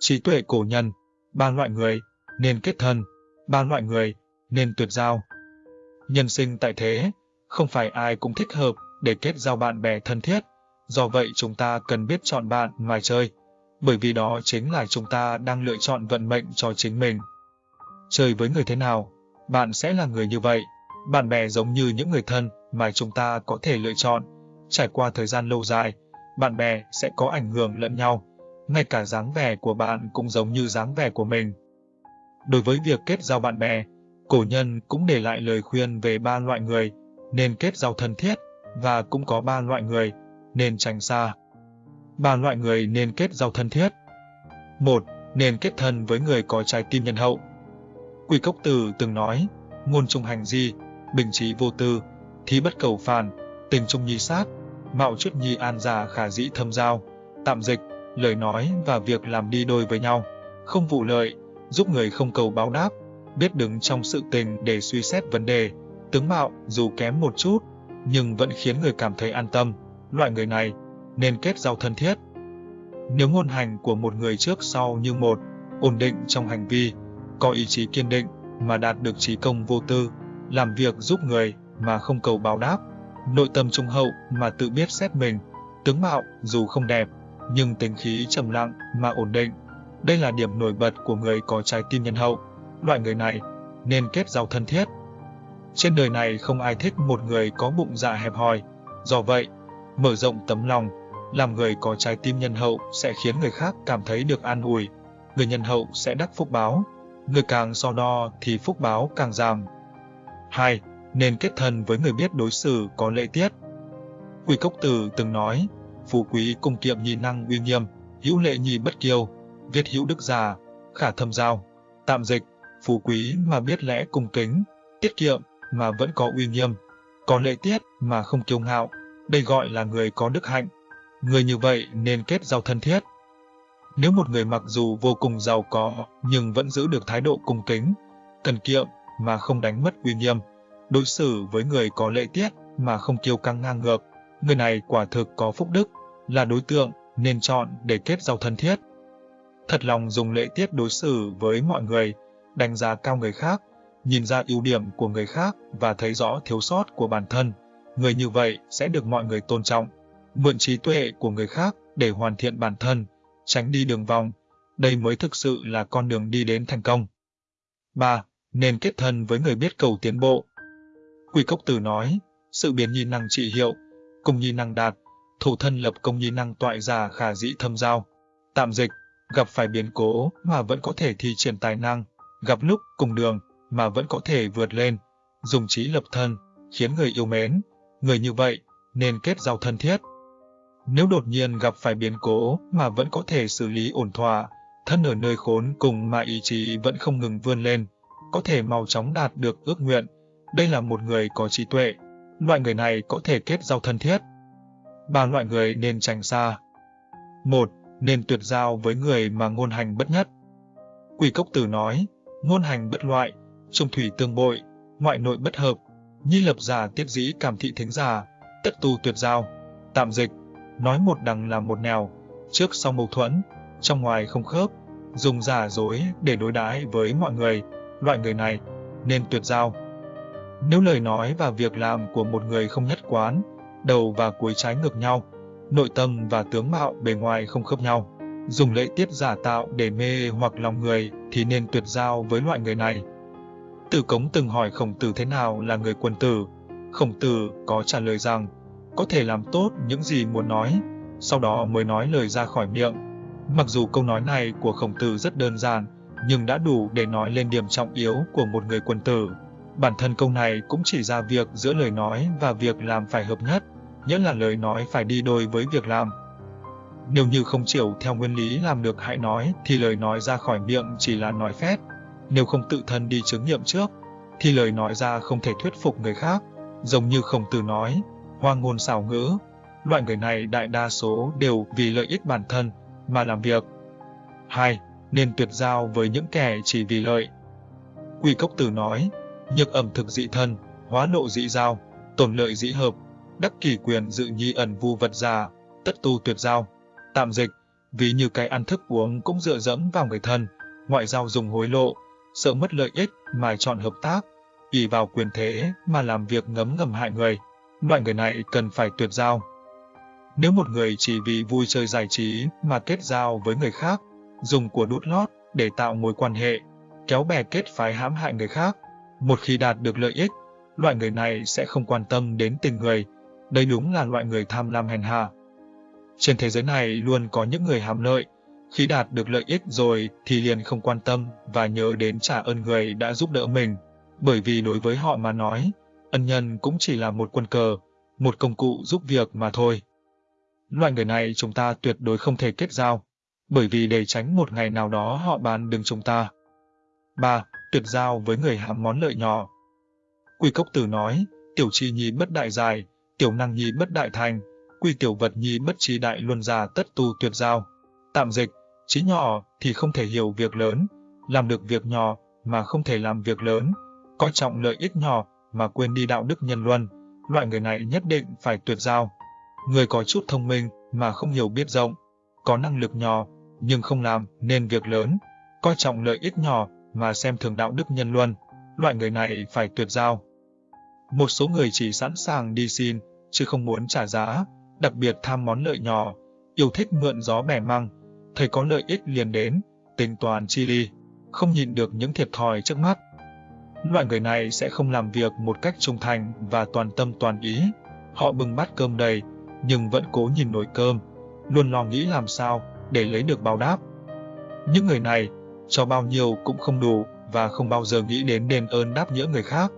trí tuệ cổ nhân, ba loại người, nên kết thân, ba loại người, nên tuyệt giao. Nhân sinh tại thế, không phải ai cũng thích hợp để kết giao bạn bè thân thiết, do vậy chúng ta cần biết chọn bạn ngoài chơi, bởi vì đó chính là chúng ta đang lựa chọn vận mệnh cho chính mình. Chơi với người thế nào, bạn sẽ là người như vậy. Bạn bè giống như những người thân mà chúng ta có thể lựa chọn. Trải qua thời gian lâu dài, bạn bè sẽ có ảnh hưởng lẫn nhau. Ngay cả dáng vẻ của bạn cũng giống như dáng vẻ của mình. Đối với việc kết giao bạn bè, cổ nhân cũng để lại lời khuyên về ba loại người nên kết giao thân thiết và cũng có ba loại người nên tránh xa. Ba loại người nên kết giao thân thiết. một Nên kết thân với người có trái tim nhân hậu. Quỷ Cốc Tử từng nói, ngôn trung hành di, bình trí vô tư, thí bất cầu phản, tình trung nhi sát, mạo trước nhi an giả khả dĩ thâm giao, tạm dịch, lời nói và việc làm đi đôi với nhau, không vụ lợi, giúp người không cầu báo đáp, biết đứng trong sự tình để suy xét vấn đề, tướng mạo dù kém một chút, nhưng vẫn khiến người cảm thấy an tâm, loại người này nên kết giao thân thiết. Nếu ngôn hành của một người trước sau như một, ổn định trong hành vi, có ý chí kiên định mà đạt được trí công vô tư, làm việc giúp người mà không cầu báo đáp, nội tâm trung hậu mà tự biết xét mình, tướng mạo dù không đẹp, nhưng tính khí trầm lặng mà ổn định. Đây là điểm nổi bật của người có trái tim nhân hậu. Loại người này nên kết giao thân thiết. Trên đời này không ai thích một người có bụng dạ hẹp hòi. Do vậy, mở rộng tấm lòng, làm người có trái tim nhân hậu sẽ khiến người khác cảm thấy được an ủi. Người nhân hậu sẽ đắc phúc báo. Người càng so đo thì phúc báo càng giảm. 2. Nên kết thân với người biết đối xử có lễ tiết. Quỷ Cốc Tử từng nói, phú quý cung kiệm nhì năng uy nghiêm, hữu lệ nhì bất kiêu, viết hữu đức già, khả thâm giao. Tạm dịch, phú quý mà biết lẽ cung kính, tiết kiệm mà vẫn có uy nghiêm, có lễ tiết mà không kiêu ngạo, đây gọi là người có đức hạnh. Người như vậy nên kết giao thân thiết. Nếu một người mặc dù vô cùng giàu có nhưng vẫn giữ được thái độ cung kính, cần kiệm mà không đánh mất uy nghiêm, đối xử với người có lễ tiết mà không kiêu căng ngang ngược, người này quả thực có phúc đức, là đối tượng nên chọn để kết giao thân thiết. Thật lòng dùng lễ tiết đối xử với mọi người, đánh giá cao người khác, nhìn ra ưu điểm của người khác và thấy rõ thiếu sót của bản thân. Người như vậy sẽ được mọi người tôn trọng, mượn trí tuệ của người khác để hoàn thiện bản thân, tránh đi đường vòng. Đây mới thực sự là con đường đi đến thành công. 3. Nên kết thân với người biết cầu tiến bộ. Quy Cốc Tử nói, sự biến nhi năng trị hiệu, cùng nhi năng đạt, thủ thân lập công nhi năng toại già khả dĩ thâm giao. Tạm dịch, gặp phải biến cố mà vẫn có thể thi triển tài năng, gặp lúc cùng đường mà vẫn có thể vượt lên, dùng trí lập thân, khiến người yêu mến. Người như vậy nên kết giao thân thiết. Nếu đột nhiên gặp phải biến cố mà vẫn có thể xử lý ổn thỏa, thân ở nơi khốn cùng mà ý chí vẫn không ngừng vươn lên, có thể mau chóng đạt được ước nguyện. Đây là một người có trí tuệ. Loại người này có thể kết giao thân thiết. Ba loại người nên tránh xa. Một, Nên tuyệt giao với người mà ngôn hành bất nhất. Quỷ Cốc Tử nói, ngôn hành bất loại, trung thủy tương bội, ngoại nội bất hợp, nhi lập giả tiết dĩ cảm thị thính giả, tất tu tuyệt giao. Tạm dịch, nói một đằng là một nẻo, trước sau mâu thuẫn, trong ngoài không khớp, dùng giả dối để đối đãi với mọi người, loại người này nên tuyệt giao. Nếu lời nói và việc làm của một người không nhất quán, đầu và cuối trái ngược nhau, nội tâm và tướng mạo bề ngoài không khớp nhau, dùng lễ tiết giả tạo để mê hoặc lòng người thì nên tuyệt giao với loại người này. Tử Cống từng hỏi Khổng Tử thế nào là người quân tử. Khổng Tử có trả lời rằng, có thể làm tốt những gì muốn nói, sau đó mới nói lời ra khỏi miệng. Mặc dù câu nói này của Khổng Tử rất đơn giản, nhưng đã đủ để nói lên điểm trọng yếu của một người quân tử. Bản thân câu này cũng chỉ ra việc giữa lời nói và việc làm phải hợp nhất, nghĩa là lời nói phải đi đôi với việc làm. Nếu như không chịu theo nguyên lý làm được hãy nói thì lời nói ra khỏi miệng chỉ là nói phét. Nếu không tự thân đi chứng nghiệm trước, thì lời nói ra không thể thuyết phục người khác. Giống như không từ nói, hoa ngôn xảo ngữ, loại người này đại đa số đều vì lợi ích bản thân mà làm việc. 2. Nên tuyệt giao với những kẻ chỉ vì lợi. Quy Cốc Tử nói, nhược ẩm thực dị thân, hóa nộ dị giao, tổn lợi dị hợp, đắc kỷ quyền dự nhi ẩn vu vật già, tất tu tuyệt giao. Tạm dịch, ví như cái ăn thức uống cũng dựa dẫm vào người thân, ngoại giao dùng hối lộ, sợ mất lợi ích mà chọn hợp tác, ỷ vào quyền thế mà làm việc ngấm ngầm hại người. Loại người này cần phải tuyệt giao. Nếu một người chỉ vì vui chơi giải trí mà kết giao với người khác, dùng của đút lót để tạo mối quan hệ, kéo bè kết phái hãm hại người khác, một khi đạt được lợi ích, loại người này sẽ không quan tâm đến tình người. Đây đúng là loại người tham lam hèn hạ. Trên thế giới này luôn có những người hàm lợi, khi đạt được lợi ích rồi thì liền không quan tâm và nhớ đến trả ơn người đã giúp đỡ mình, bởi vì đối với họ mà nói, ân nhân cũng chỉ là một quân cờ, một công cụ giúp việc mà thôi. Loại người này chúng ta tuyệt đối không thể kết giao, bởi vì để tránh một ngày nào đó họ bán đứng chúng ta. 3. Tuyệt giao với người hàm món lợi nhỏ. Quy Cốc Tử nói, tiểu chi nhi bất đại dài, tiểu năng nhi bất đại thành, quy tiểu vật nhi bất trí đại luân già tất tu tuyệt giao. Tạm dịch, trí nhỏ thì không thể hiểu việc lớn, làm được việc nhỏ mà không thể làm việc lớn, coi trọng lợi ích nhỏ mà quên đi đạo đức nhân luân, loại người này nhất định phải tuyệt giao. Người có chút thông minh mà không hiểu biết rộng, có năng lực nhỏ nhưng không làm nên việc lớn, coi trọng lợi ích nhỏ mà xem thường đạo đức nhân luân, loại người này phải tuyệt giao. Một số người chỉ sẵn sàng đi xin, chứ không muốn trả giá, đặc biệt tham món lợi nhỏ, yêu thích mượn gió bẻ măng, thấy có lợi ích liền đến, tính toàn chi ly, không nhìn được những thiệt thòi trước mắt. Loại người này sẽ không làm việc một cách trung thành và toàn tâm toàn ý. Họ bưng bát cơm đầy, nhưng vẫn cố nhìn nồi cơm, luôn lo nghĩ làm sao để lấy được báo đáp. Những người này, cho bao nhiêu cũng không đủ, và không bao giờ nghĩ đến đền ơn đáp nghĩa người khác.